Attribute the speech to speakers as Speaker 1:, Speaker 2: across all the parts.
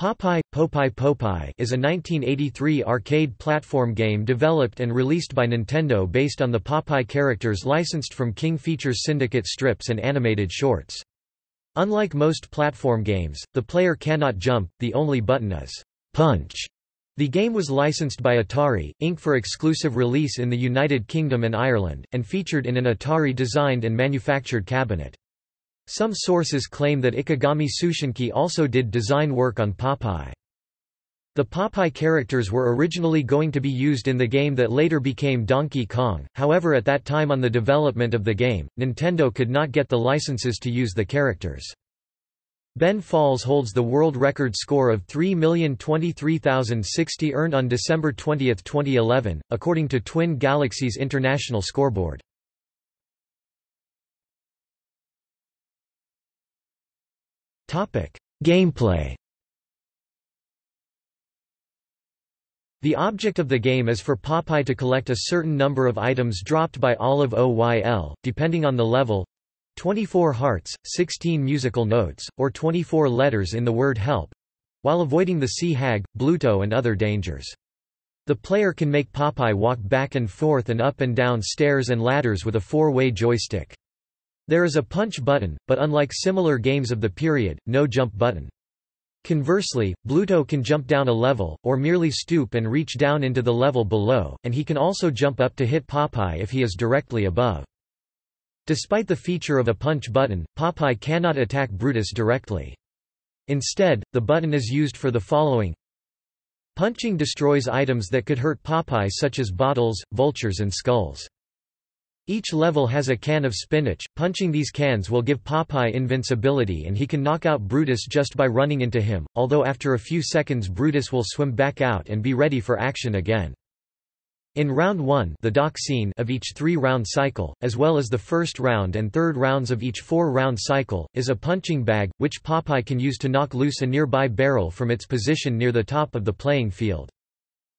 Speaker 1: Popeye, Popeye Popeye is a 1983 arcade platform game developed and released by Nintendo based on the Popeye characters licensed from King Features Syndicate strips and animated shorts. Unlike most platform games, the player cannot jump, the only button is punch. The game was licensed by Atari, Inc. for exclusive release in the United Kingdom and Ireland, and featured in an Atari-designed and manufactured cabinet. Some sources claim that Ikegami Tsushinki also did design work on Popeye. The Popeye characters were originally going to be used in the game that later became Donkey Kong, however at that time on the development of the game, Nintendo could not get the licenses to use the characters. Ben Falls holds the world record score of 3,023,060 earned on December 20, 2011, according to Twin Galaxies International Scoreboard. Gameplay The object of the game is for Popeye to collect a certain number of items dropped by Olive Oyl, depending on the level 24 hearts, 16 musical notes, or 24 letters in the word help while avoiding the sea hag, Bluto and other dangers. The player can make Popeye walk back and forth and up and down stairs and ladders with a four-way joystick. There is a punch button, but unlike similar games of the period, no jump button. Conversely, Bluto can jump down a level, or merely stoop and reach down into the level below, and he can also jump up to hit Popeye if he is directly above. Despite the feature of a punch button, Popeye cannot attack Brutus directly. Instead, the button is used for the following Punching destroys items that could hurt Popeye such as bottles, vultures and skulls. Each level has a can of spinach, punching these cans will give Popeye invincibility and he can knock out Brutus just by running into him, although after a few seconds Brutus will swim back out and be ready for action again. In round 1 the dock scene of each three-round cycle, as well as the first round and third rounds of each four-round cycle, is a punching bag, which Popeye can use to knock loose a nearby barrel from its position near the top of the playing field.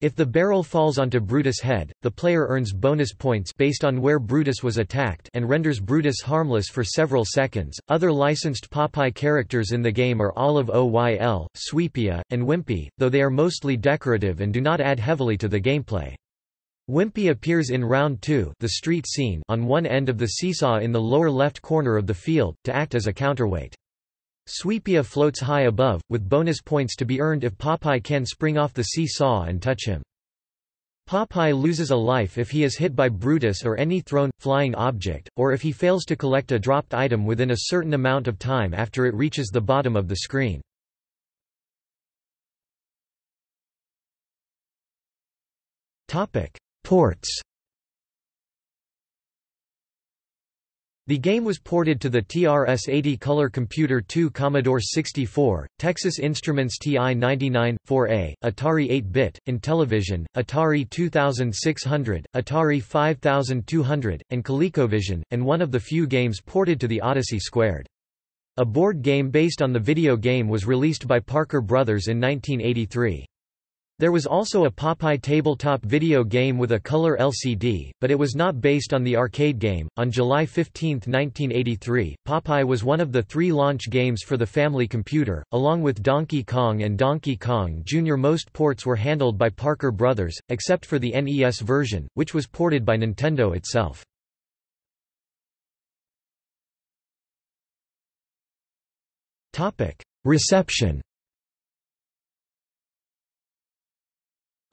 Speaker 1: If the barrel falls onto Brutus' head, the player earns bonus points based on where Brutus was attacked and renders Brutus harmless for several seconds. Other licensed Popeye characters in the game are Olive Oyl, Swee'Pea, and Wimpy, though they are mostly decorative and do not add heavily to the gameplay. Wimpy appears in Round 2 the street scene on one end of the seesaw in the lower left corner of the field, to act as a counterweight. Swee'Pea floats high above, with bonus points to be earned if Popeye can spring off the seesaw and touch him. Popeye loses a life if he is hit by Brutus or any thrown, flying object, or if he fails to collect a dropped item within a certain amount of time after it reaches the bottom of the screen. Ports The game was ported to the TRS-80 Color Computer 2 Commodore 64, Texas Instruments TI-99, 4A, Atari 8-bit, Intellivision, Atari 2600, Atari 5200, and ColecoVision, and one of the few games ported to the Odyssey Squared. A board game based on the video game was released by Parker Brothers in 1983. There was also a Popeye tabletop video game with a color LCD, but it was not based on the arcade game. On July 15, 1983, Popeye was one of the three launch games for the Family Computer, along with Donkey Kong and Donkey Kong Jr. Most ports were handled by Parker Brothers, except for the NES version, which was ported by Nintendo itself. Reception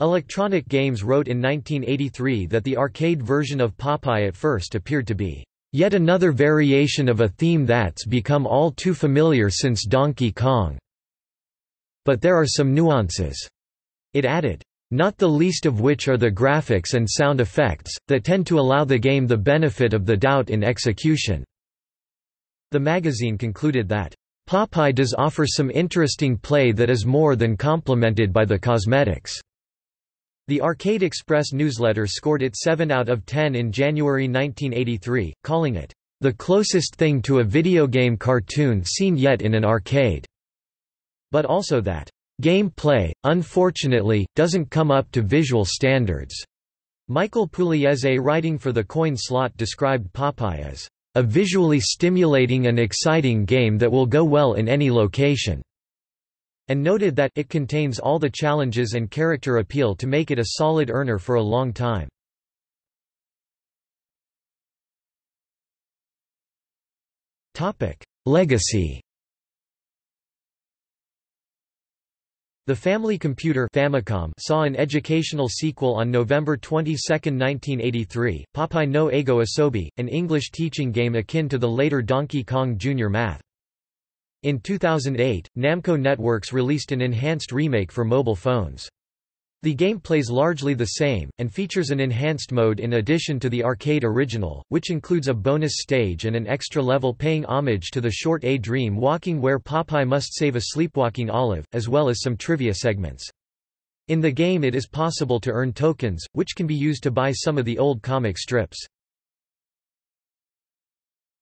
Speaker 1: Electronic Games wrote in 1983 that the arcade version of Popeye at first appeared to be yet another variation of a theme that's become all too familiar since Donkey Kong. But there are some nuances. It added, not the least of which are the graphics and sound effects, that tend to allow the game the benefit of the doubt in execution." The magazine concluded that, "...Popeye does offer some interesting play that is more than complemented by the cosmetics." The Arcade Express newsletter scored it 7 out of 10 in January 1983, calling it, "...the closest thing to a video game cartoon seen yet in an arcade." But also that, "...game play, unfortunately, doesn't come up to visual standards." Michael Pugliese writing for the coin slot described Popeye as, "...a visually stimulating and exciting game that will go well in any location." And noted that it contains all the challenges and character appeal to make it a solid earner for a long time. Legacy The Family Computer Famicom saw an educational sequel on November 22, 1983, Popeye no Eigo Asobi, an English teaching game akin to the later Donkey Kong Jr. Math. In 2008, Namco Networks released an enhanced remake for mobile phones. The game plays largely the same, and features an enhanced mode in addition to the arcade original, which includes a bonus stage and an extra level paying homage to the short A Dream Walking where Popeye must save a sleepwalking Olive, as well as some trivia segments. In the game it is possible to earn tokens, which can be used to buy some of the old comic strips.